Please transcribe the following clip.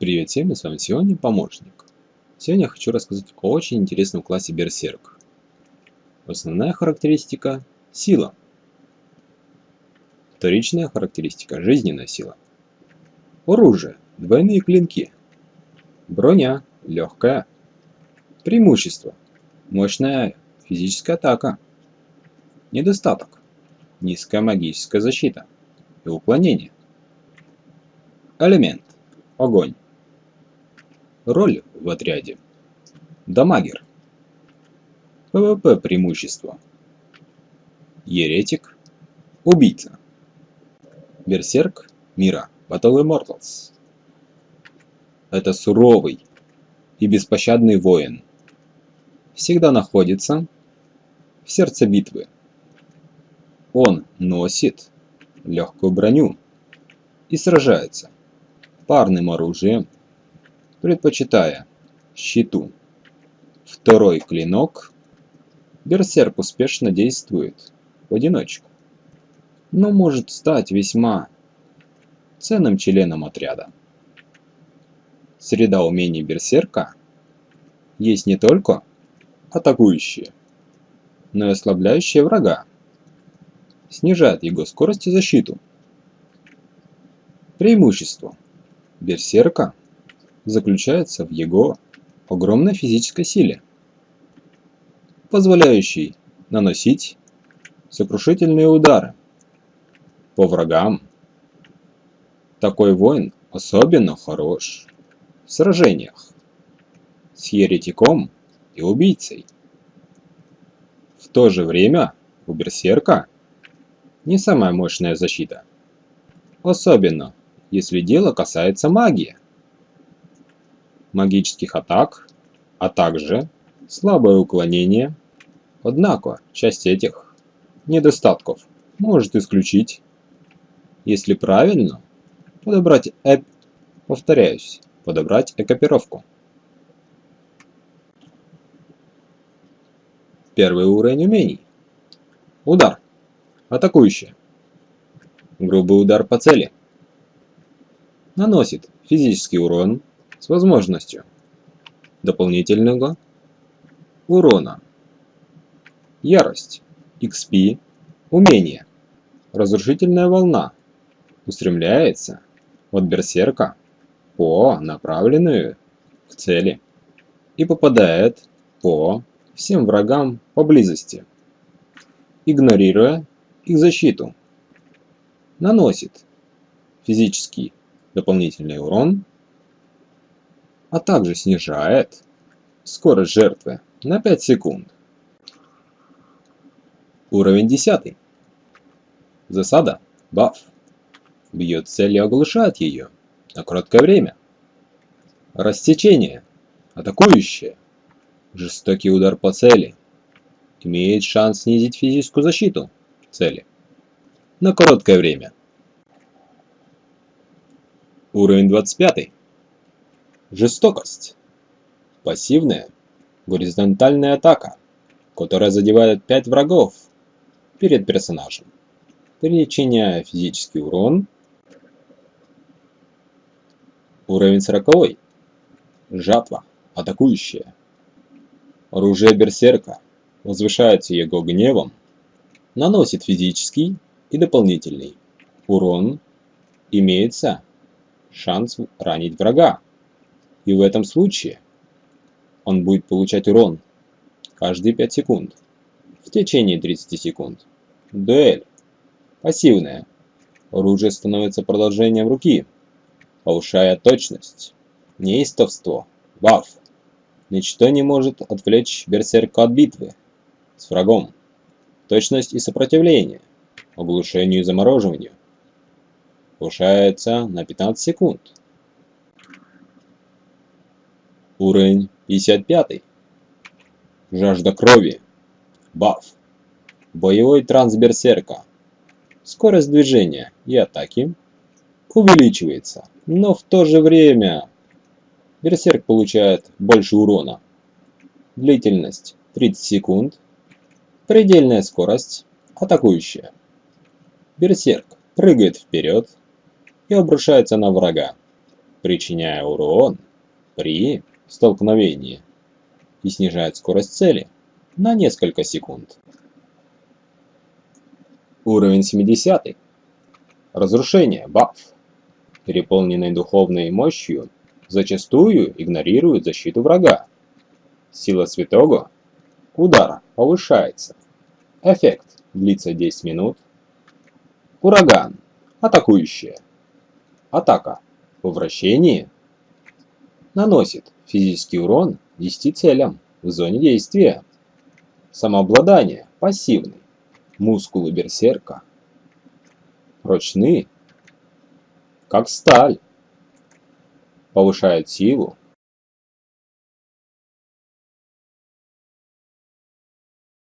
Привет всем, с вами сегодня помощник. Сегодня я хочу рассказать о очень интересном классе Берсерк. Основная характеристика – сила. Вторичная характеристика – жизненная сила. Оружие – двойные клинки. Броня – легкая. Преимущество – мощная физическая атака. Недостаток – низкая магическая защита и уклонение. Элемент – огонь. Роль в отряде. Damager. PVP преимущество. Еретик. Убийца. Берсерк мира. Battle Immortals. Это суровый и беспощадный воин. Всегда находится в сердце битвы. Он носит легкую броню и сражается парным оружием предпочитая щиту. Второй клинок берсерк успешно действует в одиночку, но может стать весьма ценным членом отряда. Среда умений берсерка есть не только атакующие, но и ослабляющие врага, снижает его скорость и защиту. Преимущество берсерка заключается в его огромной физической силе, позволяющей наносить сокрушительные удары по врагам. Такой воин особенно хорош в сражениях с еретиком и убийцей. В то же время у берсерка не самая мощная защита, особенно если дело касается магии магических атак, а также слабое уклонение. Однако, часть этих недостатков может исключить, если правильно подобрать эп... повторяюсь, подобрать экипировку. Первый уровень умений. Удар. Атакующий. Грубый удар по цели. Наносит физический урон с возможностью дополнительного урона. Ярость. XP. Умение. Разрушительная волна. Устремляется от берсерка по направленную к цели и попадает по всем врагам поблизости, игнорируя их защиту. Наносит физический дополнительный урон а также снижает скорость жертвы на 5 секунд. Уровень 10. Засада. Баф. Бьет цель и оглушает ее на короткое время. Рассечение. Атакующее. Жестокий удар по цели. Имеет шанс снизить физическую защиту цели на короткое время. Уровень 25. Жестокость. Пассивная, горизонтальная атака, которая задевает 5 врагов перед персонажем, причиняя физический урон. Уровень 40. Жатва. Атакующая. Оружие берсерка возвышается его гневом, наносит физический и дополнительный урон, имеется шанс ранить врага. И в этом случае он будет получать урон каждые 5 секунд в течение 30 секунд. Дуэль. Пассивная. Оружие становится продолжением руки, повышая точность. Неистовство. Баф. Ничто не может отвлечь берсерка от битвы с врагом. Точность и сопротивление. Оглушению и замороживанию. Повышается на 15 секунд. Уровень 55. Жажда крови. Баф. Боевой трансберсерка. Скорость движения и атаки увеличивается, но в то же время берсерк получает больше урона. Длительность 30 секунд. Предельная скорость атакующая. Берсерк прыгает вперед и обрушается на врага, причиняя урон при столкновении и снижает скорость цели на несколько секунд. Уровень 70. Разрушение, баф. Переполненный духовной мощью, зачастую игнорирует защиту врага. Сила святого. Удар повышается. Эффект длится 10 минут. Ураган. Атакующая. Атака. В вращении. Наносит физический урон 10 целям в зоне действия. Самообладание. Пассивный. Мускулы берсерка. Прочны, как сталь. Повышает силу